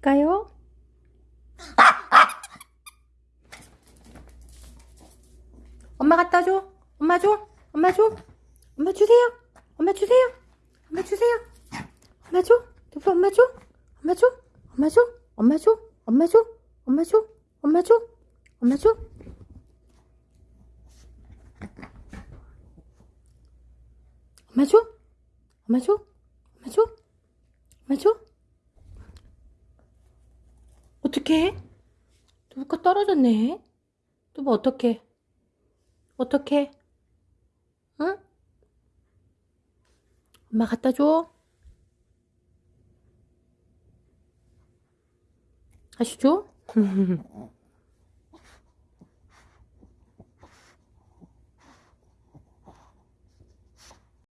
할까요? 엄마 갖다 줘. 엄마 줘. 엄마 줘. 엄마 주세요. 엄마 주세요. 엄마 주세요. 엄마 줘. 두부 엄마 줘. 엄마 줘. 엄마 줘. 엄마 줘. 엄마 줘. 엄마 줘. 엄마 줘. 엄마 줘. 엄마 줘. 엄마 줘. 엄마 줘. 엄마 줘. 어떻게? 누가 떨어졌네. 또 뭐 어떻게? 어떻게? 응? 엄마 갖다 줘. 아시죠?